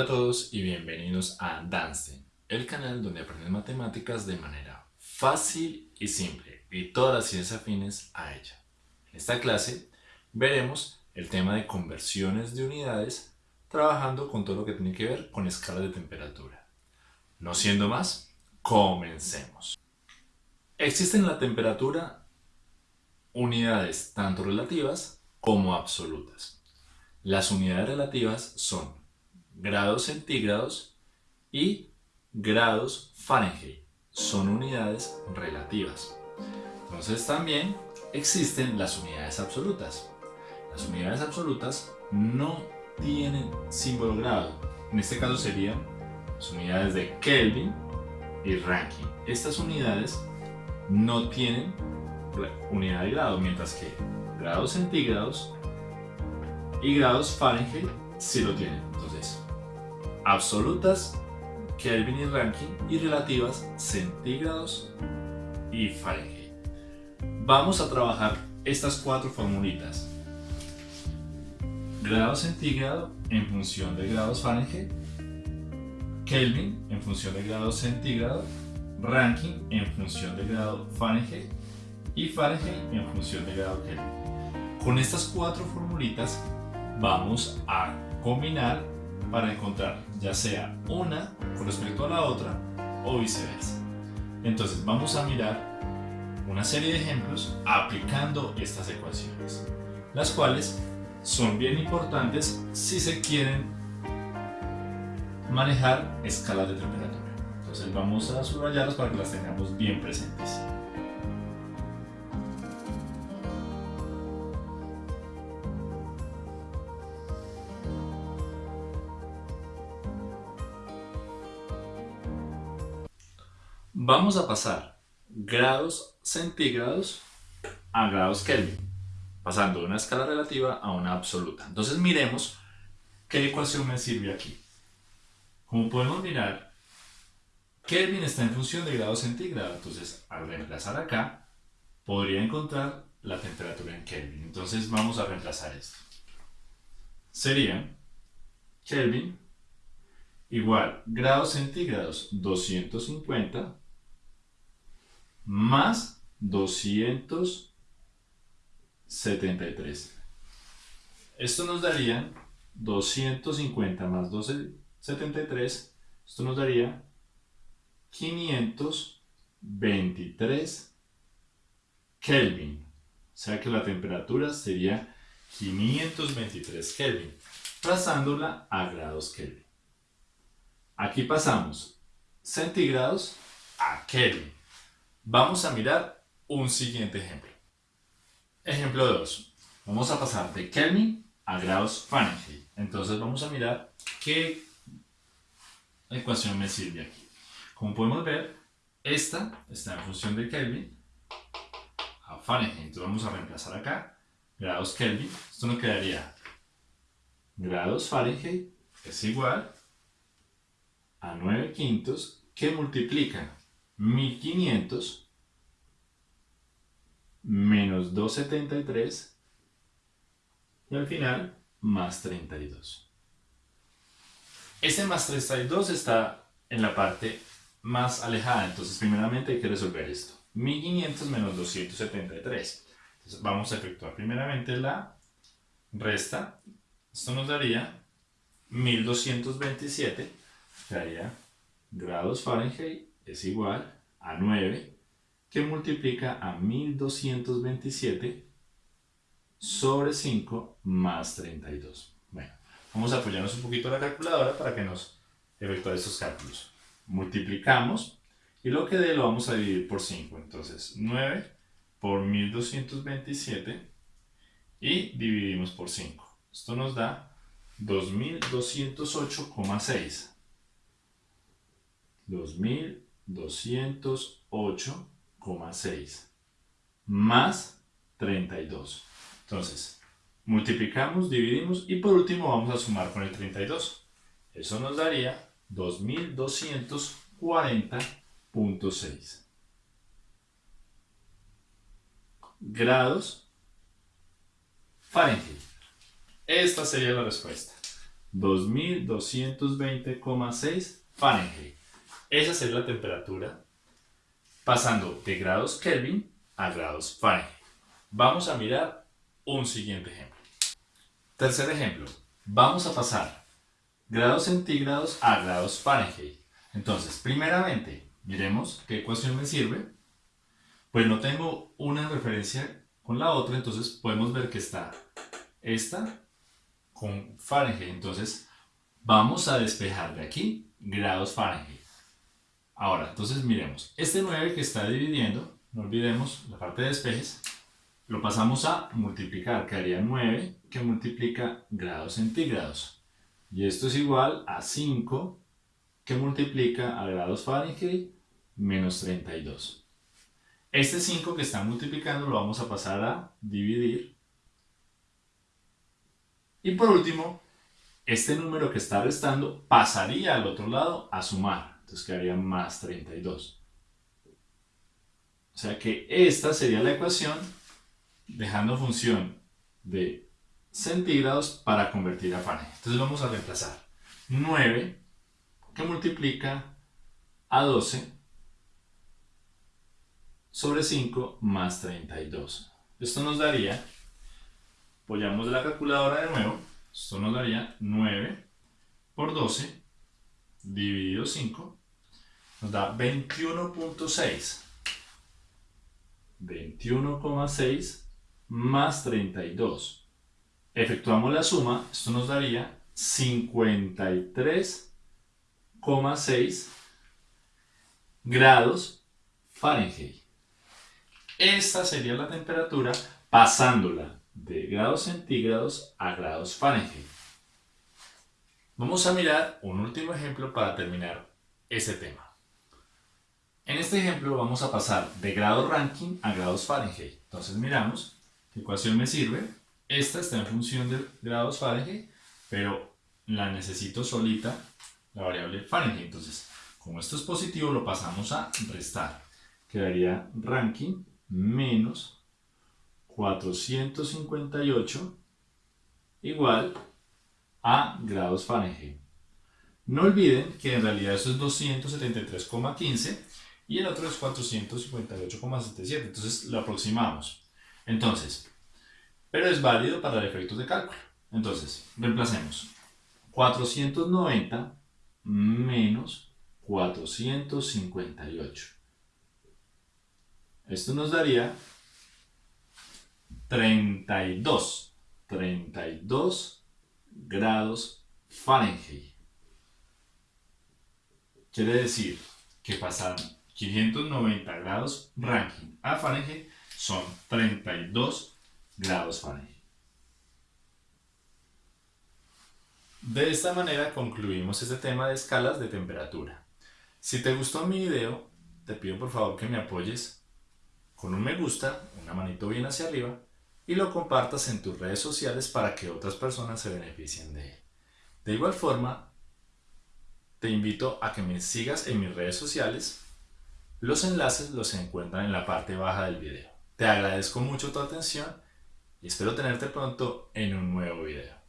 Hola a todos y bienvenidos a Dance, el canal donde aprendes matemáticas de manera fácil y simple y todas las ciencias afines a ella. En esta clase veremos el tema de conversiones de unidades trabajando con todo lo que tiene que ver con escalas de temperatura. No siendo más, comencemos. Existen en la temperatura unidades tanto relativas como absolutas. Las unidades relativas son grados centígrados y grados Fahrenheit. Son unidades relativas. Entonces también existen las unidades absolutas. Las unidades absolutas no tienen símbolo grado. En este caso serían las unidades de Kelvin y Rankine. Estas unidades no tienen unidad de grado, mientras que grados centígrados y grados Fahrenheit sí lo tienen. Absolutas Kelvin y Rankine y relativas centígrados y Fahrenheit. Vamos a trabajar estas cuatro formulitas. Grado centígrado en función de grados Fahrenheit, Kelvin en función de grados centígrado, Rankine en función de grado Fahrenheit y Fahrenheit en función de grado Kelvin. Con estas cuatro formulitas vamos a combinar para encontrar ya sea una con respecto a la otra o viceversa. Entonces vamos a mirar una serie de ejemplos aplicando estas ecuaciones, las cuales son bien importantes si se quieren manejar escalas de temperatura. Entonces vamos a subrayarlas para que las tengamos bien presentes. Vamos a pasar grados centígrados a grados Kelvin, pasando de una escala relativa a una absoluta. Entonces miremos qué ecuación me sirve aquí. Como podemos mirar, Kelvin está en función de grados centígrados, entonces al reemplazar acá, podría encontrar la temperatura en Kelvin. Entonces vamos a reemplazar esto. Sería Kelvin igual grados centígrados 250 más 273. Esto nos daría 250 más 273, esto nos daría 523 Kelvin. O sea que la temperatura sería 523 Kelvin, pasándola a grados Kelvin. Aquí pasamos centígrados a Kelvin. Vamos a mirar un siguiente ejemplo. Ejemplo 2. Vamos a pasar de Kelvin a grados Fahrenheit. Entonces vamos a mirar qué ecuación me sirve aquí. Como podemos ver, esta está en función de Kelvin a Fahrenheit. Entonces vamos a reemplazar acá grados Kelvin. Esto nos quedaría grados Fahrenheit es igual a 9 quintos que multiplican 1500 menos 273 y al final más 32. Este más 32 está en la parte más alejada, entonces primeramente hay que resolver esto. 1500 menos 273. Entonces vamos a efectuar primeramente la resta. Esto nos daría 1227, que daría grados Fahrenheit es igual a 9 que multiplica a 1227 sobre 5 más 32. Bueno, vamos a apoyarnos un poquito a la calculadora para que nos efectúe estos cálculos. Multiplicamos y lo que dé lo vamos a dividir por 5. Entonces 9 por 1227 y dividimos por 5. Esto nos da 2208,6. 2000 208,6 más 32. Entonces, multiplicamos, dividimos y por último vamos a sumar con el 32. Eso nos daría 2240.6 grados Fahrenheit. Esta sería la respuesta. 2220,6 Fahrenheit. Esa es la temperatura pasando de grados Kelvin a grados Fahrenheit. Vamos a mirar un siguiente ejemplo. Tercer ejemplo. Vamos a pasar grados centígrados a grados Fahrenheit. Entonces, primeramente, miremos qué ecuación me sirve. Pues no tengo una referencia con la otra, entonces podemos ver que está esta con Fahrenheit. Entonces, vamos a despejar de aquí grados Fahrenheit. Ahora, entonces miremos. Este 9 que está dividiendo, no olvidemos la parte de despejes, lo pasamos a multiplicar, que haría 9 que multiplica grados centígrados. Y esto es igual a 5 que multiplica a grados Fahrenheit menos 32. Este 5 que está multiplicando lo vamos a pasar a dividir. Y por último, este número que está restando pasaría al otro lado a sumar. Entonces quedaría más 32. O sea que esta sería la ecuación dejando función de centígrados para convertir a Fahrenheit. Entonces vamos a reemplazar 9 que multiplica a 12 sobre 5 más 32. Esto nos daría, apoyamos la calculadora de nuevo, esto nos daría 9 por 12 dividido 5, nos da 21.6. 21,6 más 32. Efectuamos la suma, esto nos daría 53,6 grados Fahrenheit. Esta sería la temperatura pasándola de grados centígrados a grados Fahrenheit. Vamos a mirar un último ejemplo para terminar ese tema. En este ejemplo vamos a pasar de grados Rankine a grados Fahrenheit. Entonces miramos ¿Qué ecuación me sirve? Esta está en función de grados Fahrenheit, pero la necesito solita, la variable Fahrenheit. Entonces, como esto es positivo, lo pasamos a restar. Quedaría ranking menos 458 igual a grados Fahrenheit. No olviden que en realidad eso es 273,15 y el otro es 458,77. Entonces lo aproximamos. Entonces, pero es válido para efectos de cálculo. Entonces, reemplacemos 490 menos 458. Esto nos daría 32, 32 grados Fahrenheit. Quiere decir que pasan 590 grados Rankine a Fahrenheit son 32 grados Fahrenheit. De esta manera concluimos este tema de escalas de temperatura. Si te gustó mi video, te pido por favor que me apoyes con un me gusta, una manito bien hacia arriba y lo compartas en tus redes sociales para que otras personas se beneficien de él. De igual forma, te invito a que me sigas en mis redes sociales. Los enlaces los encuentran en la parte baja del video. Te agradezco mucho tu atención y espero tenerte pronto en un nuevo video.